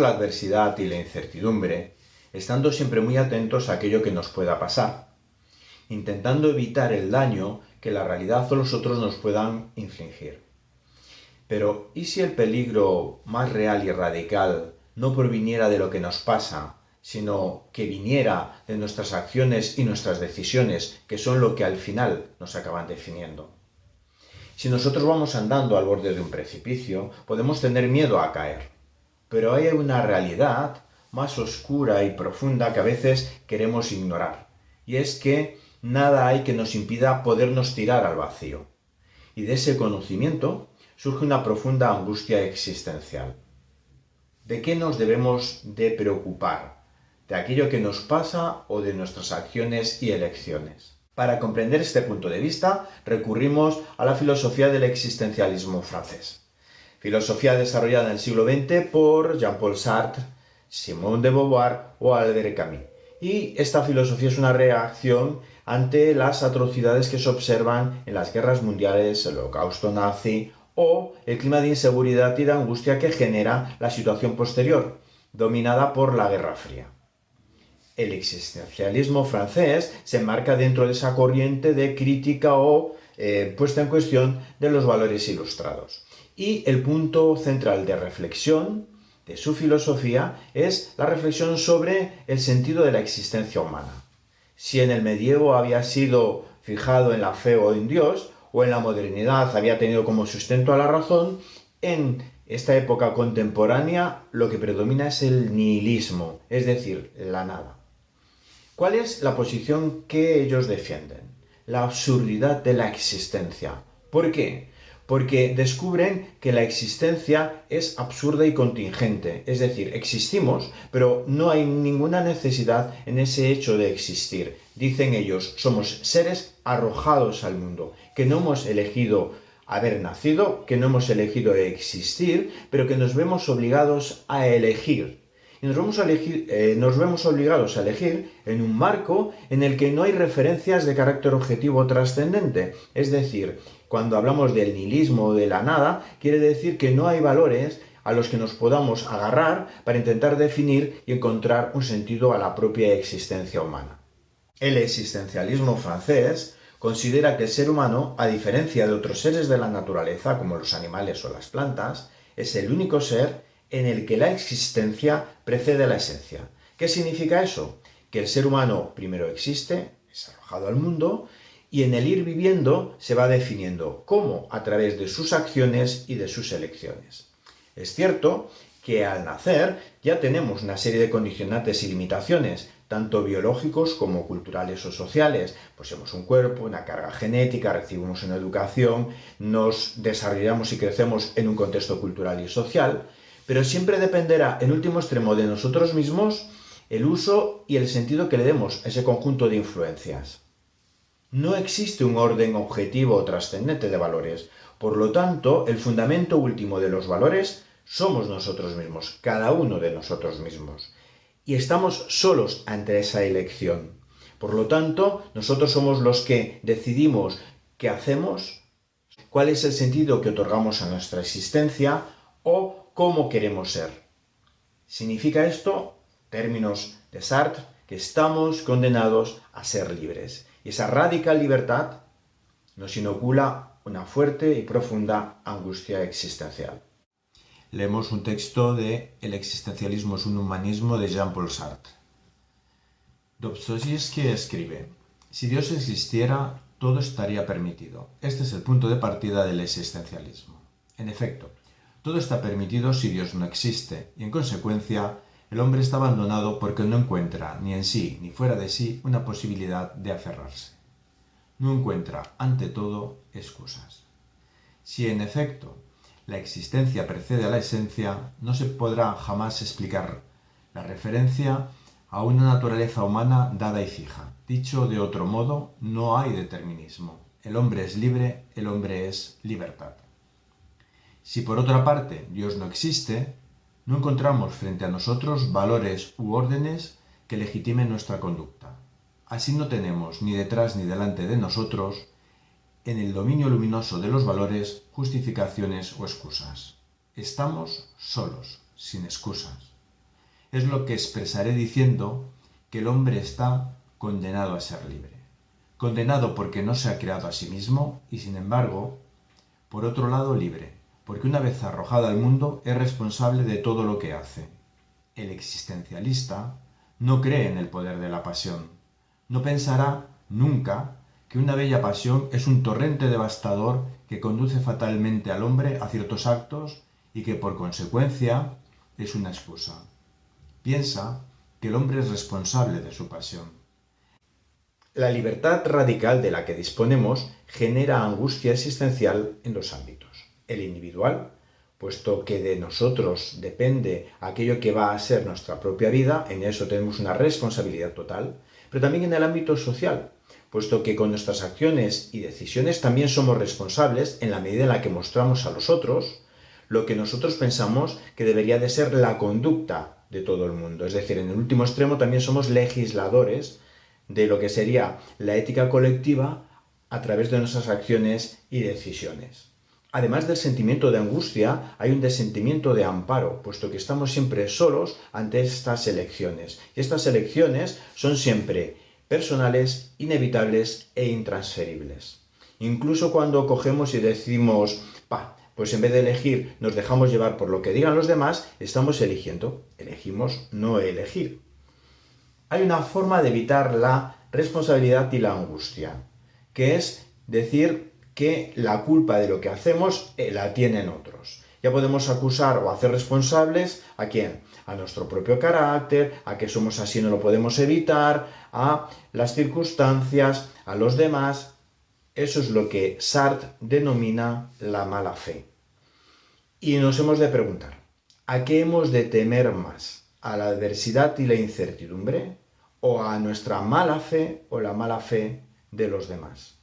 la adversidad y la incertidumbre estando siempre muy atentos a aquello que nos pueda pasar, intentando evitar el daño que la realidad o los otros nos puedan infligir. Pero, ¿y si el peligro más real y radical no proviniera de lo que nos pasa, sino que viniera de nuestras acciones y nuestras decisiones, que son lo que al final nos acaban definiendo? Si nosotros vamos andando al borde de un precipicio, podemos tener miedo a caer. Pero hay una realidad más oscura y profunda que a veces queremos ignorar. Y es que nada hay que nos impida podernos tirar al vacío. Y de ese conocimiento surge una profunda angustia existencial. ¿De qué nos debemos de preocupar? ¿De aquello que nos pasa o de nuestras acciones y elecciones? Para comprender este punto de vista, recurrimos a la filosofía del existencialismo francés. Filosofía desarrollada en el siglo XX por Jean-Paul Sartre, Simone de Beauvoir o Albert Camus. Y esta filosofía es una reacción ante las atrocidades que se observan en las guerras mundiales, el holocausto nazi o el clima de inseguridad y de angustia que genera la situación posterior, dominada por la Guerra Fría. El existencialismo francés se enmarca dentro de esa corriente de crítica o eh, puesta en cuestión de los valores ilustrados. Y el punto central de reflexión de su filosofía es la reflexión sobre el sentido de la existencia humana. Si en el medievo había sido fijado en la fe o en Dios, o en la modernidad había tenido como sustento a la razón, en esta época contemporánea lo que predomina es el nihilismo, es decir, la nada. ¿Cuál es la posición que ellos defienden? La absurdidad de la existencia. ¿Por qué? Porque descubren que la existencia es absurda y contingente, es decir, existimos, pero no hay ninguna necesidad en ese hecho de existir. Dicen ellos, somos seres arrojados al mundo, que no hemos elegido haber nacido, que no hemos elegido existir, pero que nos vemos obligados a elegir. Y nos vemos, eh, nos vemos obligados a elegir en un marco en el que no hay referencias de carácter objetivo trascendente, es decir, cuando hablamos del nihilismo o de la nada, quiere decir que no hay valores a los que nos podamos agarrar para intentar definir y encontrar un sentido a la propia existencia humana. El existencialismo francés considera que el ser humano, a diferencia de otros seres de la naturaleza, como los animales o las plantas, es el único ser en el que la existencia precede a la esencia. ¿Qué significa eso? Que el ser humano primero existe, es arrojado al mundo, y en el ir viviendo se va definiendo cómo a través de sus acciones y de sus elecciones. Es cierto que al nacer ya tenemos una serie de condicionantes y limitaciones, tanto biológicos como culturales o sociales. Poseemos un cuerpo, una carga genética, recibimos una educación, nos desarrollamos y crecemos en un contexto cultural y social, pero siempre dependerá en último extremo de nosotros mismos el uso y el sentido que le demos a ese conjunto de influencias. No existe un orden objetivo o trascendente de valores. Por lo tanto, el fundamento último de los valores somos nosotros mismos, cada uno de nosotros mismos. Y estamos solos ante esa elección. Por lo tanto, nosotros somos los que decidimos qué hacemos, cuál es el sentido que otorgamos a nuestra existencia o cómo queremos ser. Significa esto, términos de Sartre, que estamos condenados a ser libres. Y esa radical libertad nos inocula una fuerte y profunda angustia existencial. Leemos un texto de El existencialismo es un humanismo de Jean-Paul Sartre. Dostoyevsky escribe, si Dios existiera, todo estaría permitido. Este es el punto de partida del existencialismo. En efecto, todo está permitido si Dios no existe, y en consecuencia, el hombre está abandonado porque no encuentra, ni en sí ni fuera de sí, una posibilidad de aferrarse. No encuentra, ante todo, excusas. Si en efecto la existencia precede a la esencia, no se podrá jamás explicar la referencia a una naturaleza humana dada y fija. Dicho de otro modo, no hay determinismo. El hombre es libre, el hombre es libertad. Si por otra parte Dios no existe, no encontramos frente a nosotros valores u órdenes que legitimen nuestra conducta. Así no tenemos ni detrás ni delante de nosotros, en el dominio luminoso de los valores, justificaciones o excusas. Estamos solos, sin excusas. es lo que expresaré diciendo que el hombre está condenado a ser libre. Condenado porque no se ha creado a sí mismo y sin embargo, por otro lado, libre, porque una vez arrojado al mundo es responsable de todo lo que hace. El existencialista no cree en el poder de la pasión. No pensará nunca que una bella pasión es un torrente devastador que conduce fatalmente al hombre a ciertos actos y que por consecuencia es una excusa. Piensa que el hombre es responsable de su pasión. La libertad radical de la que disponemos genera angustia existencial en dos ámbitos. El individual, puesto que de nosotros depende aquello que va a ser nuestra propia vida, en eso tenemos una responsabilidad total, pero también en el ámbito social, puesto que con nuestras acciones y decisiones también somos responsables en la medida en la que mostramos a los otros lo que nosotros pensamos que debería de ser la conducta de todo el mundo. Es decir, en el último extremo también somos legisladores de lo que sería la ética colectiva a través de nuestras acciones y decisiones. Además del sentimiento de angustia, hay un sentimiento de amparo, puesto que estamos siempre solos ante estas elecciones. Y estas elecciones son siempre personales, inevitables e intransferibles. Incluso cuando cogemos y decimos, pa, pues en vez de elegir nos dejamos llevar por lo que digan los demás, estamos eligiendo. Elegimos no elegir. Hay una forma de evitar la responsabilidad y la angustia, que es decir que la culpa de lo que hacemos eh, la tienen otros. Ya podemos acusar o hacer responsables a quién? A nuestro propio carácter, a que somos así no lo podemos evitar, a las circunstancias, a los demás. Eso es lo que Sartre denomina la mala fe. Y nos hemos de preguntar, ¿a qué hemos de temer más? ¿A la adversidad y la incertidumbre? ¿O a nuestra mala fe o la mala fe de los demás?